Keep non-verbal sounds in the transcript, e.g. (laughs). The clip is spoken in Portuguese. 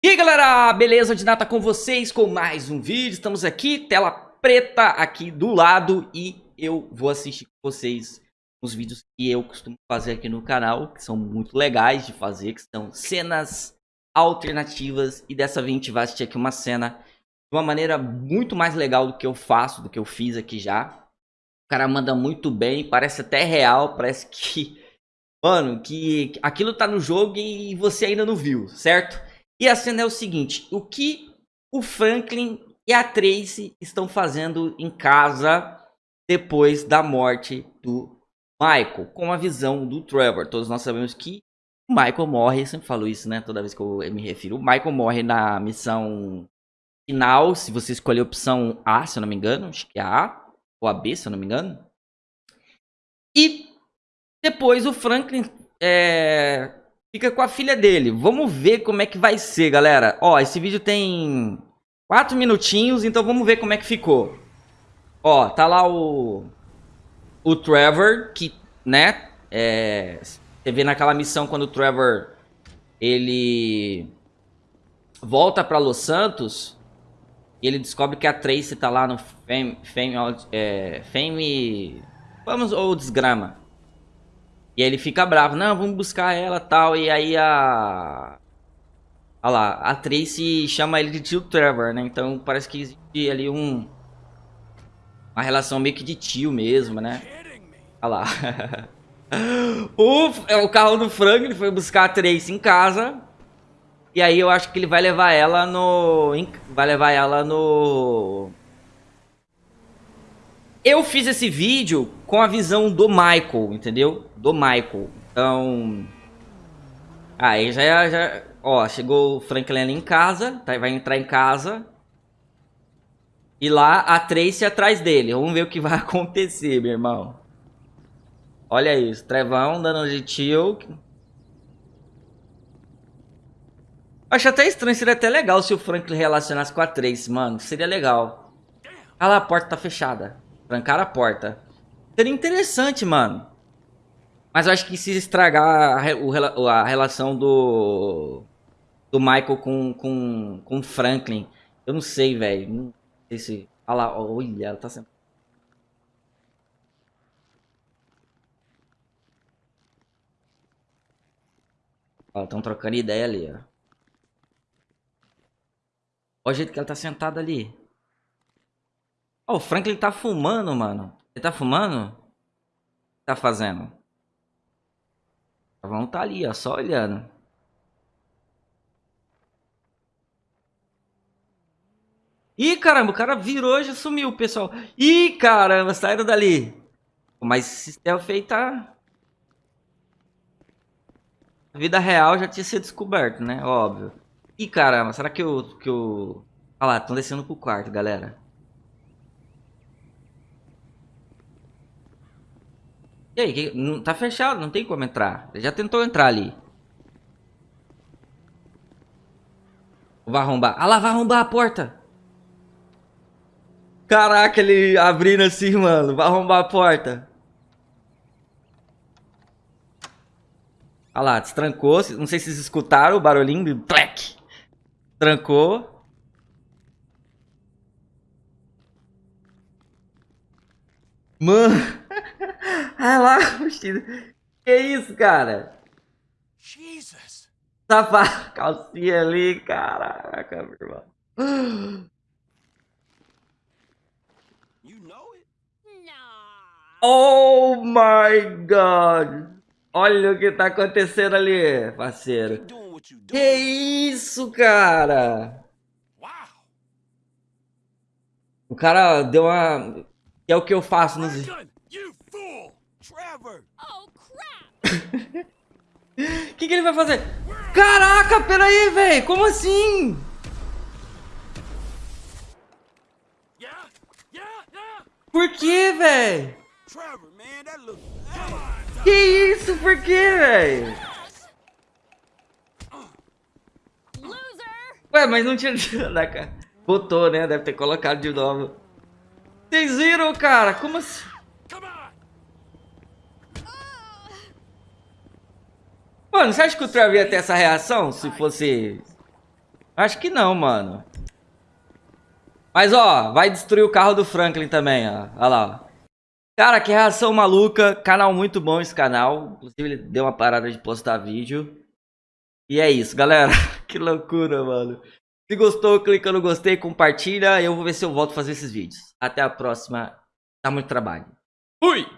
E aí galera, beleza? De nada com vocês com mais um vídeo, estamos aqui, tela preta aqui do lado e eu vou assistir com vocês os vídeos que eu costumo fazer aqui no canal, que são muito legais de fazer, que são cenas alternativas e dessa vez a gente vai assistir aqui uma cena de uma maneira muito mais legal do que eu faço, do que eu fiz aqui já. O cara manda muito bem, parece até real, parece que... (laughs) Mano, que aquilo tá no jogo e você ainda não viu, certo? E a cena é o seguinte, o que o Franklin e a Tracy estão fazendo em casa depois da morte do Michael, com a visão do Trevor. Todos nós sabemos que o Michael morre, sempre falo isso, né, toda vez que eu me refiro. O Michael morre na missão final, se você escolher a opção A, se eu não me engano, acho que é a A, ou a B, se eu não me engano. E depois o Franklin é, fica com a filha dele. Vamos ver como é que vai ser, galera. Ó, esse vídeo tem quatro minutinhos, então vamos ver como é que ficou. Ó, tá lá o... O Trevor, que, né, é... Você vê naquela missão quando o Trevor, ele volta pra Los Santos, e ele descobre que a Tracy tá lá no Fame... Fame, é, Fame vamos, ou Desgrama. E aí ele fica bravo, não, vamos buscar ela tal. E aí a. Olha lá, a Tracy chama ele de tio Trevor, né? Então parece que existe ali um. Uma relação meio que de tio mesmo, né? Olha lá. (laughs) o, é o carro do Frank, ele foi buscar a Tracy em casa. E aí eu acho que ele vai levar ela no. Vai levar ela no. Eu fiz esse vídeo com a visão do Michael, entendeu? Do Michael. Então... Aí já, já... Ó, chegou o Franklin ali em casa, tá? vai entrar em casa. E lá a Tracy atrás dele. Vamos ver o que vai (laughs) acontecer, meu irmão. Olha isso, Trevão dando de tio. Acho até estranho, seria até legal se o Franklin relacionasse com a Tracy, mano. Seria legal. Olha lá, a porta tá fechada. Trancaram a porta. Seria interessante, mano. Mas eu acho que se estragar a, a relação do... Do Michael com, com, com Franklin. Eu não sei, velho. Não sei se... Olha lá, olha, ela tá sendo... Ó, estão trocando ideia ali, ó. Olha o jeito que ela tá sentada ali. Ó, o Franklin tá fumando, mano. Ele tá fumando? Tá fazendo? Vamos tá ali, ó, só olhando. Ih, caramba, o cara virou e já sumiu, pessoal. Ih, caramba, saíram dali. Mas esse stealth tá... A vida real já tinha sido descoberto, né? Óbvio. Ih, caramba, será que o... Que. Olha lá, estão descendo pro quarto, galera. E aí, que, não, tá fechado, não tem como entrar. Ele já tentou entrar ali. Vai arrombar. Ah lá, vai arrombar a porta. Caraca, ele abrindo assim, mano. Vai arrombar a porta. Olha lá, destrancou. Não sei se vocês escutaram o barulhinho. Plec. Trancou. Mano. Ah lá, (laughs) vestido. Que isso, cara? Jesus. Safado. Calcinha ali, caraca, meu irmão. You know it? Oh my god. Olha o que tá acontecendo ali, parceiro. Que isso, cara? O cara deu uma... Que é o que eu faço nos... Trevor! Oh, crap! O (laughs) que, que ele vai fazer? Caraca, peraí, velho! Como assim? Por que, velho? Que isso? Por que, velho? Ué, mas não tinha (laughs) cara. Botou, né? Deve ter colocado de novo. Vocês viram, cara? Como assim? Mano, você acha que o Trevor ia ter essa reação se fosse Acho que não, mano. Mas, ó, vai destruir o carro do Franklin também, ó. Olha lá, ó. Cara, que reação maluca. Canal muito bom esse canal. Inclusive, ele deu uma parada de postar vídeo. E é isso, galera. (laughs) que loucura, mano. Se gostou, clica no gostei, compartilha. Eu vou ver se eu volto a fazer esses vídeos. Até a próxima. Dá muito trabalho. Fui!